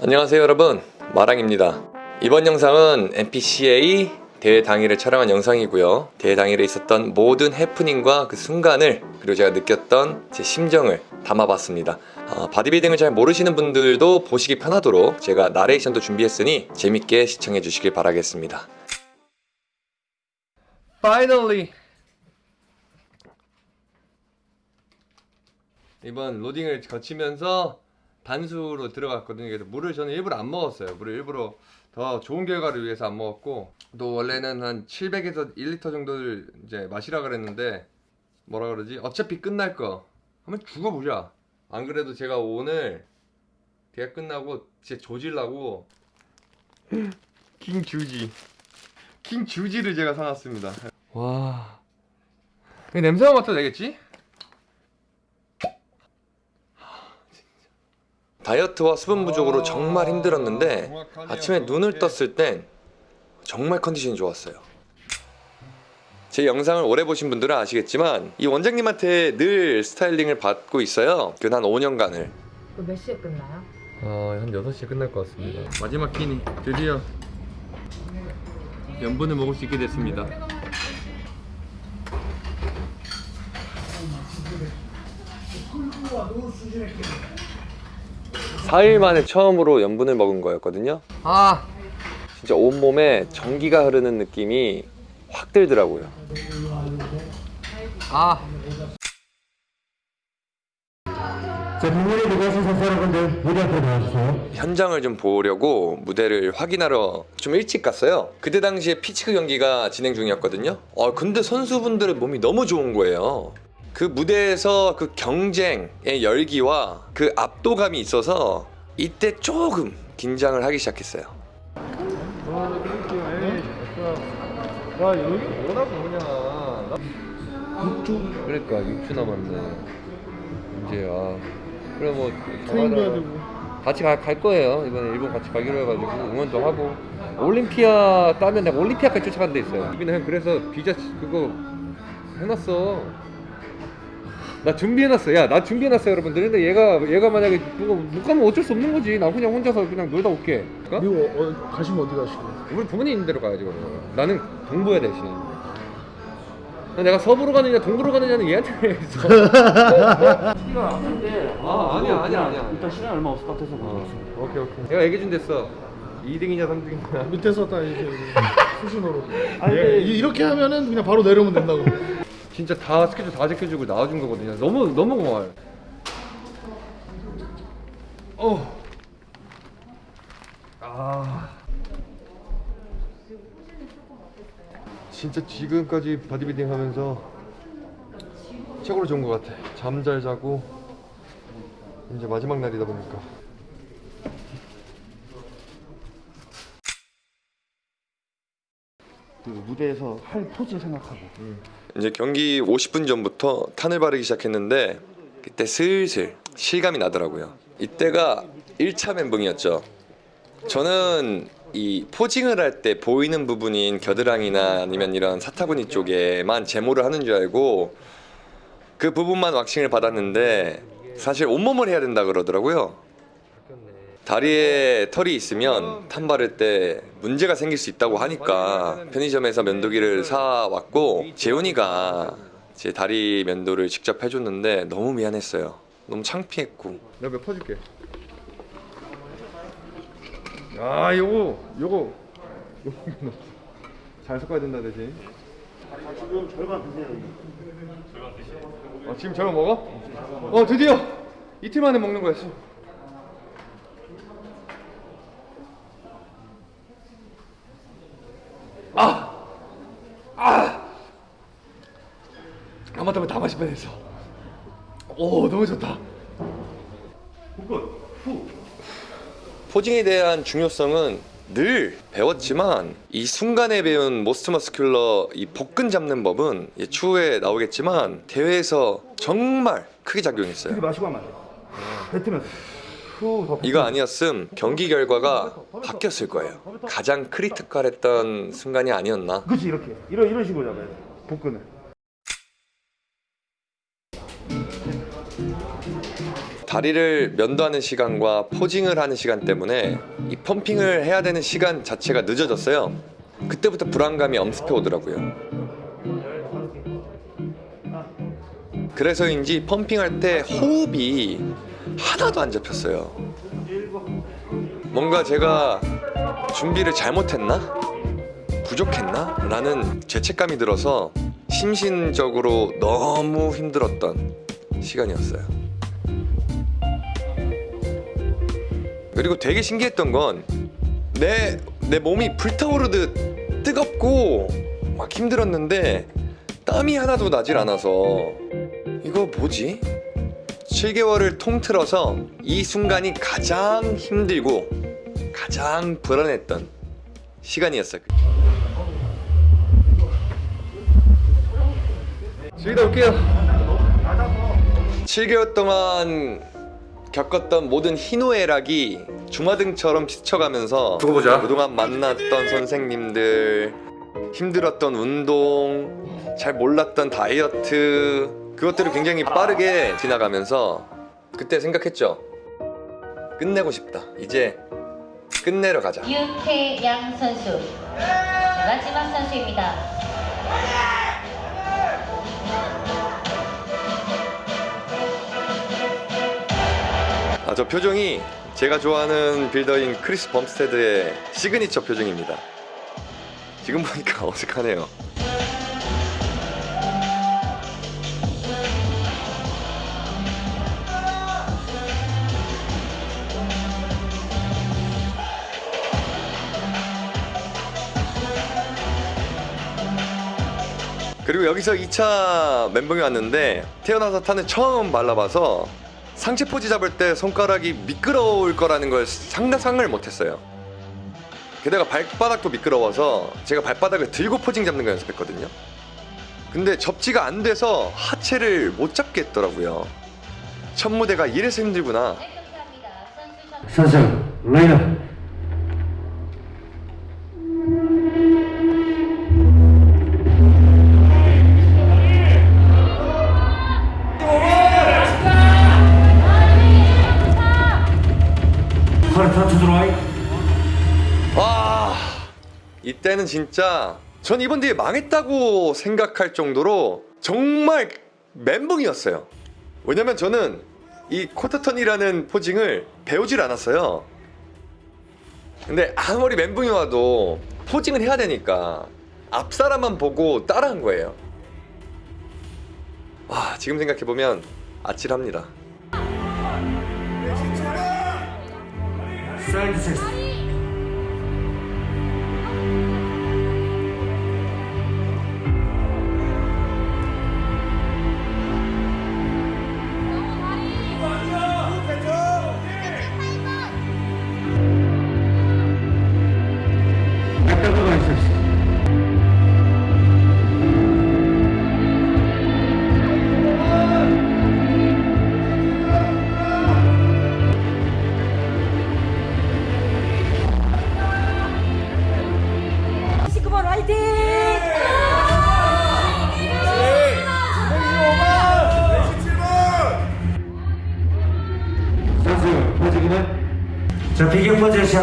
안녕하세요 여러분. 마랑입니다. 이번 영상은 NPCA 대회 당일을 촬영한 영상이고요. 대회 당일에 있었던 모든 해프닝과 그 순간을 그리고 제가 느꼈던 제 심정을 담아봤습니다. 어, 바디빌딩을 잘 모르시는 분들도 보시기 편하도록 제가 나레이션도 준비했으니 재밌게 시청해 주시길 바라겠습니다. Finally! 이번 로딩을 거치면서 단수로 들어갔거든요. 그래서 물을 저는 일부러 안 먹었어요. 물을 일부러 더 좋은 결과를 위해서 안 먹었고 또 원래는 한 700에서 1리터 정도를 이제 마시라 그랬는데 뭐라 그러지? 어차피 끝날 거 한번 죽어보자. 안 그래도 제가 오늘 대회 끝나고 진짜 조질라고 킹 주지 킹 주지를 제가 사놨습니다. 와이 냄새만 맡아도 되겠지? 다이어트와 수분 부족으로 정말 힘들었는데 아침에 눈을 떴을 땐 정말 컨디션이 좋았어요. 제 영상을 오래 보신 분들은 아시겠지만 이 원장님한테 늘 스타일링을 받고 있어요. 그 한 5년간을. 그몇 시에 끝나요? 어, 한 6시에 끝날 것 같습니다. 마지막 끼니 드디어 염분을 먹을 수 있게 됐습니다. 사일 만에 처음으로 염분을 먹은 거였거든요. 아, 진짜 온몸에 전기가 흐르는 느낌이 확 들더라고요. 아, 자, 민원에 들어가신 선수 여러분들 무대 앞으로 나와주세요. 현장을 좀 보려고 무대를 확인하러 좀 일찍 갔어요. 그때 당시에 피치크 경기가 진행 중이었거든요. 어, 근데 선수분들의 몸이 너무 좋은 거예요. 그 무대에서 그 경쟁의 열기와 그 압도감이 있어서 이때 조금 긴장을 하기 시작했어요. 야 여기 뭐나 뭐냐 6주 그러니까 6주 남았네 이제 아 그래 뭐. 같이 가, 갈 거예요. 이번에 일본 같이 가기로 해가지고 응원도 하고. 올림피아 따면 내가 올림피아까지 쫓아간 데 있어요. 여기는 그래서 비자 그거 해놨어 나 준비해놨어 야 나 준비해놨어 여러분들. 근데 얘가 얘가 만약에 누가 못 가면 어쩔 수 없는 거지. 나 그냥 혼자서 그냥 놀다 올게. 어? 미국 어, 가시면 어디 가시게요? 우리 부모님 있는 대로 가야지 그러면. 나는 동부야 대신. 내가 서부로 가느냐 동부로 가느냐는 얘한테 해서. 시간 아픈데 아, 아니야, 아니야, 아니야. 일단 시간 얼마 없을 것 같아서 어, 오케이 오케이. 내가 얘기해 준 됐어. 2등이냐 3등이냐. 밑에서 딱 이렇게 수신호로. 아니, 예, 이렇게 하면은 그냥 바로 내려오면 된다고. 진짜 다 스케줄 다 지켜주고 나와준 거거든요 너무 너무 고마워요 어. 아. 진짜 지금까지 바디빌딩 하면서 최고로 좋은 것 같아 잠 잘 자고 이제 마지막 날이다 보니까 그 무대에서 할 포즈 생각하고 이제 경기 50분 전부터 탄을 바르기 시작했는데 그때 슬슬 실감이 나더라고요. 이때가 1차 멘붕이었죠. 저는 이 포징을 할 때 보이는 부분인 겨드랑이나 아니면 이런 사타구니 쪽에만 제모를 하는 줄 알고 그 부분만 왁싱을 받았는데 사실 온몸을 해야 된다 그러더라고요. 다리에 털이 있으면 탄 바를 때 문제가 생길 수 있다고 하니까 편의점에서 면도기를 사 왔고 재훈이가 제 다리 면도를 직접 해줬는데 너무 미안했어요. 너무 창피했고. 내가 몇 퍼줄게. 아 요거 요거 요거 잘 섞어야 된다 대신. 지금 절반 드세요 어, 지금 저거 먹어? 어 드디어 이틀 만에 먹는 거였어. 하마터면 다 마실 뻔했어. 오 너무 좋다. posing에 대한 중요성은 늘 배웠지만 이 순간에 배운 most muscular 이 복근 잡는 법은 이제 추후에 나오겠지만 대회에서 정말 크게 작용했어요. 마시고 하면 뱉으면서 후 이거 아니었음 경기 결과가 바뀌었을 거예요. 가장 critical했던 순간이 아니었나. 그렇지 이렇게 이런 이런 식으로 잡아야 돼 복근을 다리를 면도하는 시간과 포징을 하는 시간 때문에 이 펌핑을 해야 되는 시간 자체가 늦어졌어요. 그때부터 불안감이 엄습해 오더라고요. 그래서인지 펌핑할 때 호흡이 하나도 안 잡혔어요. 뭔가 제가 준비를 잘못했나? 부족했나? 라는 죄책감이 들어서 심신적으로 너무 힘들었던 시간이었어요. 그리고 되게 신기했던 건 내 내 몸이 불타오르듯 뜨겁고 막 힘들었는데 땀이 하나도 나질 않아서 이거 뭐지? 7개월을 통틀어서 이 순간이 가장 힘들고 가장 불안했던 시간이었어요. 즐기다 올게요. 7개월 동안 겪었던 모든 희노애락이 주마등처럼 스쳐가면서 두고 보자. 그동안 만났던 선생님들, 힘들었던 운동, 잘 몰랐던 다이어트 그것들을 굉장히 빠르게 지나가면서 그때 생각했죠. 끝내고 싶다. 이제 끝내러 가자. 윤태양 선수 네, 마지막 선수입니다. 아, 저 표정이 제가 좋아하는 builder인 크리스 범스테드의 시그니처 표정입니다. 지금 보니까 어색하네요. 그리고 여기서 2차 멘붕이 왔는데 태어나서 타는 처음 발라봐서 상체 포지 잡을 때 손가락이 미끄러울 거라는 걸 상상을 못했어요. 게다가 발바닥도 미끄러워서 제가 발바닥을 들고 포징 잡는 거 연습했거든요. 근데 접지가 안 돼서 하체를 못 잡겠더라고요. 첫 무대가 이래서 힘들구나. 선수 라인업 이때는 진짜 전 이번 대회 망했다고 생각할 정도로 정말 멘붕이었어요. 왜냐면 저는 이 쿼터턴이라는 포징을 배우질 않았어요. 근데 아무리 멘붕이 와도 포징을 해야 되니까 앞 사람만 보고 따라한 거예요. 와 지금 생각해보면 아찔합니다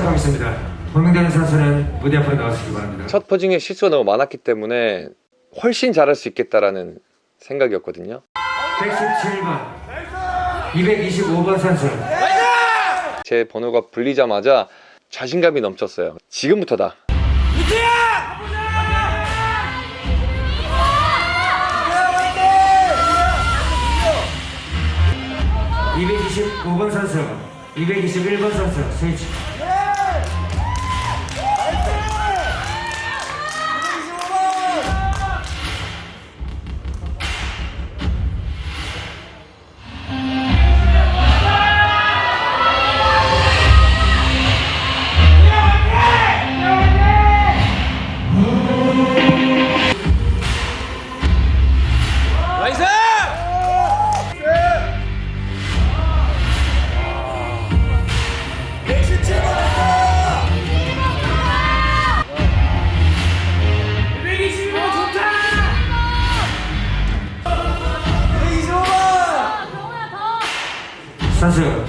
시작하겠습니다. 호명되는 선수는 무대 앞으로 나와주시기 바랍니다. 첫 포징에 실수가 너무 많았기 때문에 훨씬 잘할 수 있겠다라는 생각이었거든요. 117번 225번 선수 제 번호가 불리자마자 자신감이 넘쳤어요. 지금부터다. 225번 선수 221번 선수 스위치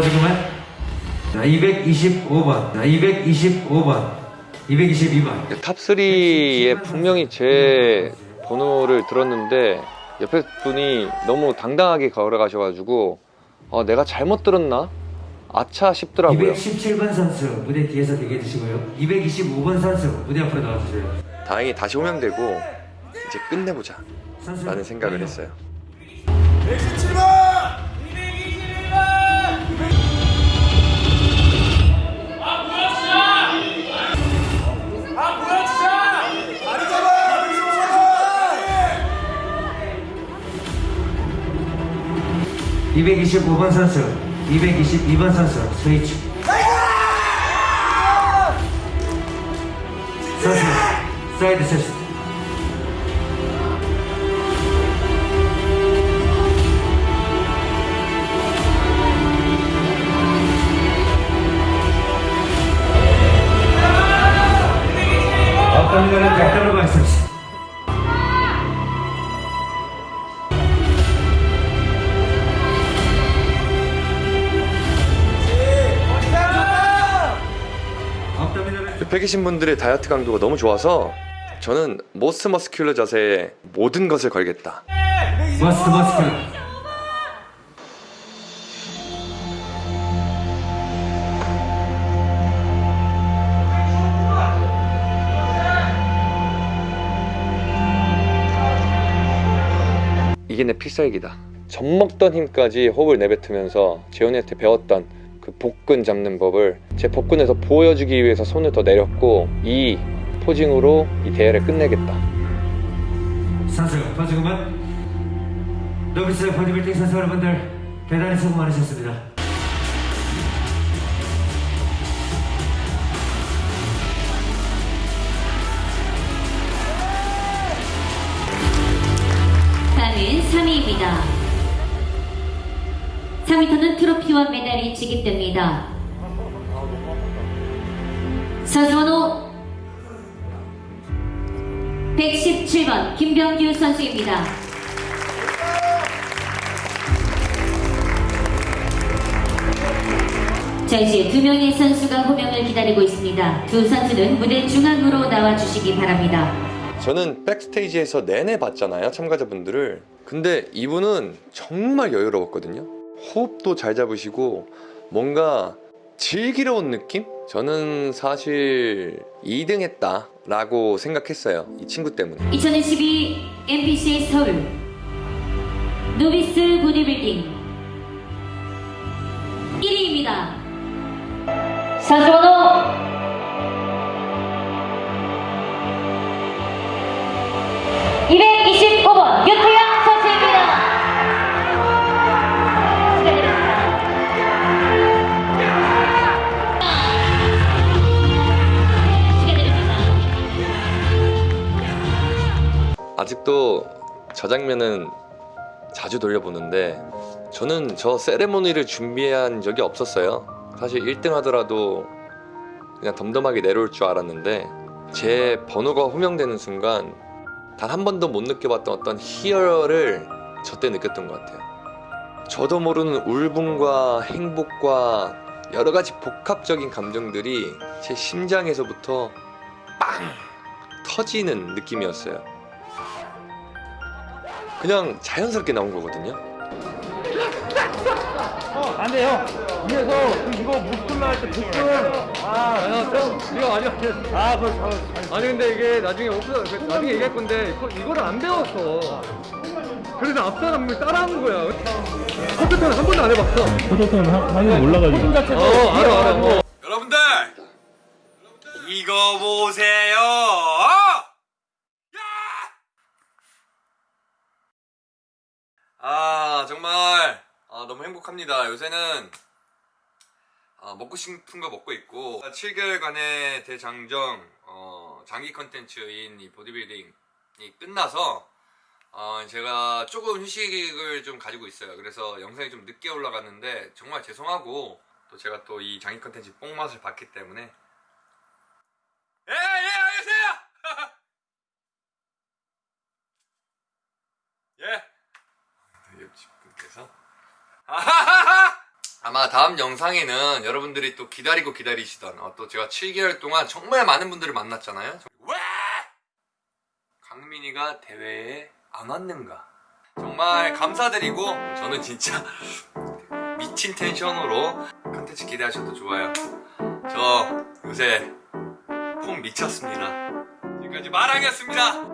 그만. 자, 225번. 자, 225번. 222번. top 3에 분명히 제 번호를 들었는데 옆에 분이 너무 당당하게 걸어가셔가지고 어, 내가 잘못 들었나? 아차 싶더라고요. 217번 선수 무대 뒤에서 대기해 주시고요. 225번 선수 무대 앞으로 나와주세요. 다행히 다시 호명되고 이제 끝내보자 라는 생각을 했어요. 225번 선수, 222번 선수 스위치. 선수 사이드 세스. 옆에 계신 분들의 다이어트 강도가 너무 좋아서 저는 most muscular 자세에 모든 것을 걸겠다. most muscular. 이게 내 필살기다. 젖먹던 힘까지 호흡을 내뱉으면서 재훈이한테 배웠던 그 복근 잡는 법을 제 복근에서 보여주기 위해서 손을 더 내렸고 이 포징으로 이 대회를 끝내겠다. 선수 포즈 그만. 노비스 보디빌딩 선수 여러분들 대단히 수고 많으셨습니다. 다음은 3위입니다. 3위터는 트로피와 메달이 지급됩니다. 선수번호 117번 김병규 선수입니다. 자 이제 두 명의 선수가 호명을 기다리고 있습니다. 두 선수는 무대 중앙으로 나와 주시기 바랍니다. 저는 백스테이지에서 내내 봤잖아요 참가자분들을 근데 이분은 정말 여유로웠거든요 호흡도 잘 잡으시고 뭔가 즐기러운 느낌? 저는 사실 2등 했다 라고 생각했어요 이 친구 때문에 2012 MBC 서울 노비스 보디빌딩 1위입니다. 선수번 저 장면은 자주 돌려보는데 저는 저 세레모니를 준비한 적이 없었어요. 사실 1등 하더라도 그냥 덤덤하게 내려올 줄 알았는데 제 번호가 호명되는 순간 단 한 번도 못 느껴봤던 어떤 희열을 저때 느꼈던 것 같아요. 저도 모르는 울분과 행복과 여러 가지 복합적인 감정들이 제 심장에서부터 빵 터지는 느낌이었어요 그냥 자연스럽게 나온 거거든요. 어, 안 돼요. 위에서 그 이거 무스쿨라 할때 복근. 아, 형, 이거 아니야. 아, 그걸 잡아. 아니 근데 이게 나중에 없어. 나중에 얘기할 건데 이거, 이거를 안 배웠어. 그래서 앞 사람을 따라하는 거야. 컴퓨터는 한 번도 안 해봤어. 하는 몰라가지고. 어, 알아, 알아. 어. 여러분들 이거 보세요. 아 정말 아, 너무 행복합니다. 요새는 아, 먹고 싶은 거 먹고 있고 7개월간의 대장정 어, 장기 컨텐츠인 이 보디빌딩이 끝나서 어, 제가 조금 휴식을 좀 가지고 있어요. 그래서 영상이 좀 늦게 올라갔는데 정말 죄송하고 또 제가 또 이 장기 컨텐츠 뽕맛을 봤기 때문에 예, 예, 알겠어요. 예. 옆집 분께서 아하하하 아마 다음 영상에는 여러분들이 또 기다리고 기다리시던 어, 또 제가 7개월 동안 정말 많은 분들을 만났잖아요. 왜 강민이가 대회에 안 왔는가? 정말 감사드리고 저는 진짜 미친 텐션으로 컨텐츠 기대하셔도 좋아요. 저 요새 폼 미쳤습니다. 지금까지 마랑이었습니다.